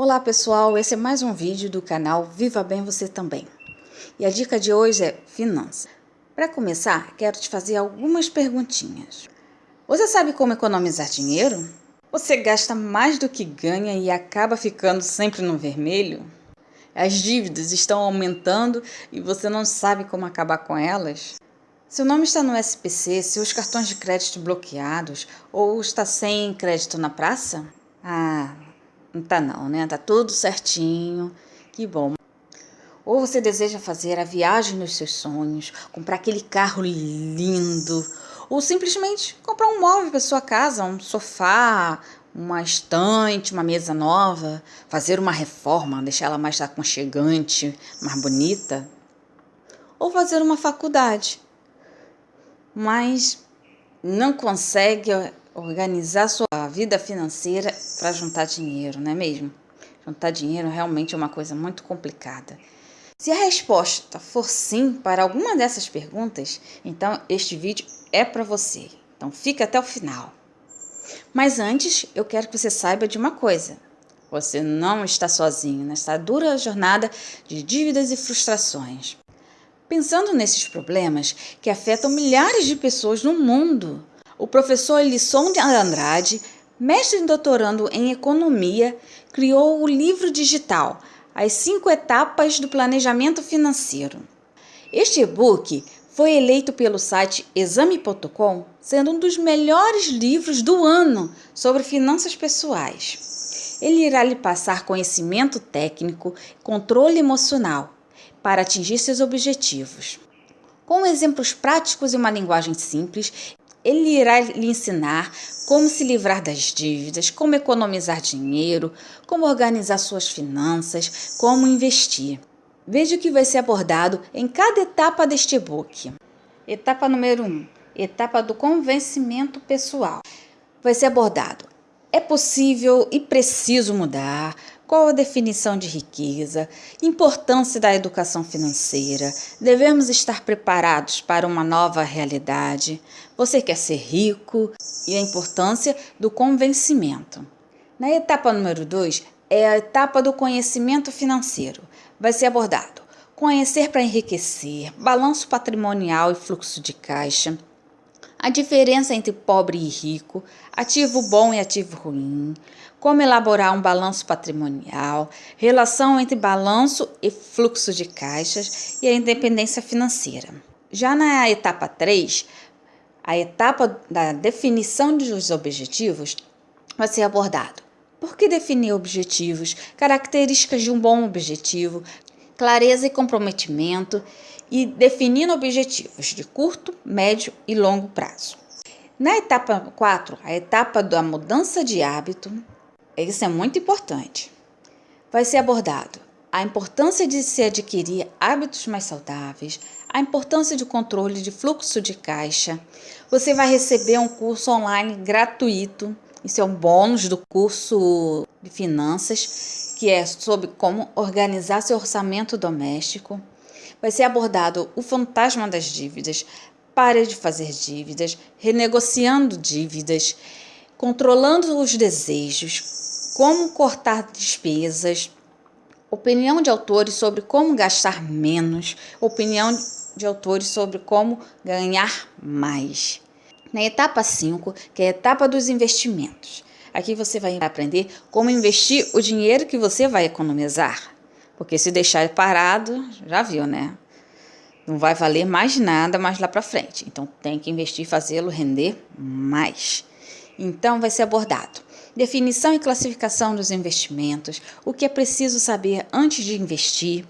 Olá pessoal, esse é mais um vídeo do canal Viva Bem Você Também. E a dica de hoje é finanças. Para começar, quero te fazer algumas perguntinhas. Você sabe como economizar dinheiro? Você gasta mais do que ganha e acaba ficando sempre no vermelho? As dívidas estão aumentando e você não sabe como acabar com elas? Seu nome está no SPC, seus cartões de crédito bloqueados ou está sem crédito na praça? Ah, não tá não, né? Tá tudo certinho. Que bom. Ou você deseja fazer a viagem dos seus sonhos, comprar aquele carro lindo, ou simplesmente comprar um móvel para sua casa, um sofá, uma estante, uma mesa nova, fazer uma reforma, deixar ela mais aconchegante, mais bonita, ou fazer uma faculdade. Mas não consegue organizar sua vida financeira para juntar dinheiro, não é mesmo? Juntar dinheiro realmente é uma coisa muito complicada. Se a resposta for sim para alguma dessas perguntas, então este vídeo é para você. Então fica até o final. Mas antes, eu quero que você saiba de uma coisa. Você não está sozinho nesta dura jornada de dívidas e frustrações. Pensando nesses problemas que afetam milhares de pessoas no mundo, o professor Elisson de Andrade, mestre e doutorando em economia, criou o livro digital As Cinco Etapas do Planejamento Financeiro. Este e-book foi eleito pelo site exame.com sendo um dos melhores livros do ano sobre finanças pessoais. Ele irá lhe passar conhecimento técnico, controle emocional para atingir seus objetivos. Com exemplos práticos e uma linguagem simples, ele irá lhe ensinar como se livrar das dívidas, como economizar dinheiro, como organizar suas finanças, como investir. Veja o que vai ser abordado em cada etapa deste e-book. Etapa número 1. Um, etapa do convencimento pessoal. Vai ser abordado. É possível e preciso mudar, qual a definição de riqueza? Importância da educação financeira? Devemos estar preparados para uma nova realidade? Você quer ser rico? E a importância do convencimento. Na etapa número 2 é a etapa do conhecimento financeiro. Vai ser abordado conhecer para enriquecer, balanço patrimonial e fluxo de caixa, a diferença entre pobre e rico, ativo bom e ativo ruim, como elaborar um balanço patrimonial, relação entre balanço e fluxo de caixas e a independência financeira. Já na etapa 3, a etapa da definição dos objetivos vai ser abordado. Por que definir objetivos? Características de um bom objetivo, clareza e comprometimento e definindo objetivos de curto, médio e longo prazo. Na etapa 4, a etapa da mudança de hábito, isso é muito importante. Vai ser abordado a importância de se adquirir hábitos mais saudáveis, a importância de controle de fluxo de caixa. Você vai receber um curso online gratuito, isso é um bônus do curso de finanças, que é sobre como organizar seu orçamento doméstico vai ser abordado o fantasma das dívidas, pare de fazer dívidas, renegociando dívidas, controlando os desejos, como cortar despesas, opinião de autores sobre como gastar menos, opinião de autores sobre como ganhar mais. Na etapa 5, que é a etapa dos investimentos. Aqui você vai aprender como investir o dinheiro que você vai economizar. Porque se deixar parado, já viu, né? Não vai valer mais nada mais lá para frente. Então tem que investir e fazê-lo render mais. Então vai ser abordado definição e classificação dos investimentos, o que é preciso saber antes de investir,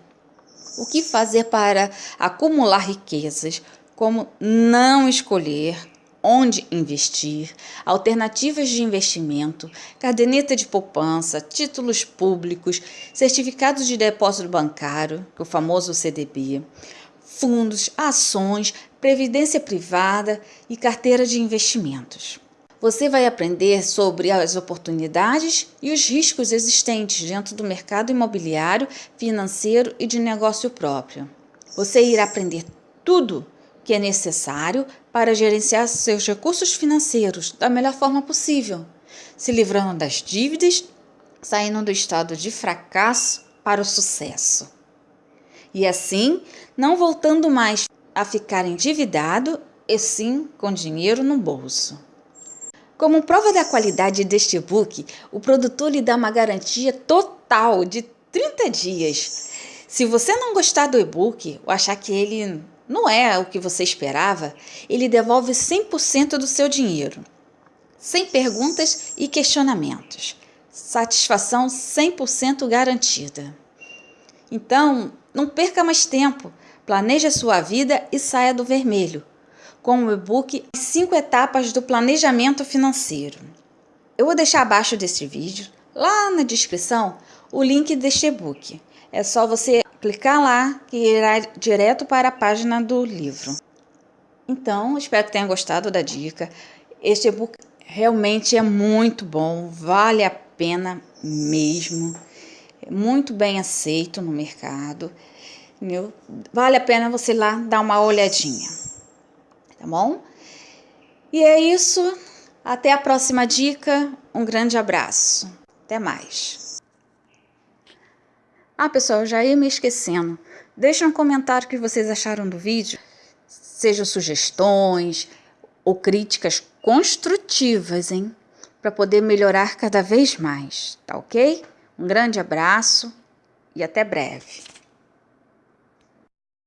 o que fazer para acumular riquezas, como não escolher, onde investir, alternativas de investimento, caderneta de poupança, títulos públicos, certificados de depósito bancário, o famoso CDB, fundos, ações, previdência privada e carteira de investimentos. Você vai aprender sobre as oportunidades e os riscos existentes dentro do mercado imobiliário, financeiro e de negócio próprio. Você irá aprender tudo que é necessário para gerenciar seus recursos financeiros da melhor forma possível, se livrando das dívidas saindo do estado de fracasso para o sucesso. E assim, não voltando mais a ficar endividado, e sim com dinheiro no bolso. Como prova da qualidade deste e-book, o produtor lhe dá uma garantia total de 30 dias. Se você não gostar do e-book ou achar que ele não é o que você esperava, ele devolve 100% do seu dinheiro, sem perguntas e questionamentos. Satisfação 100% garantida. Então, não perca mais tempo. Planeje a sua vida e saia do vermelho com o e-book As 5 etapas do planejamento financeiro. Eu vou deixar abaixo desse vídeo, lá na descrição, o link deste e-book. É só você clicar lá que irá direto para a página do livro. Então, espero que tenha gostado da dica. Este e-book realmente é muito bom, vale a pena mesmo. É muito bem aceito no mercado. Entendeu? Vale a pena você ir lá dar uma olhadinha tá bom? E é isso. Até a próxima dica. Um grande abraço. Até mais. Ah, pessoal, já ia me esquecendo. Deixa um comentário o que vocês acharam do vídeo. Sejam sugestões ou críticas construtivas, hein? Para poder melhorar cada vez mais, tá ok? Um grande abraço e até breve.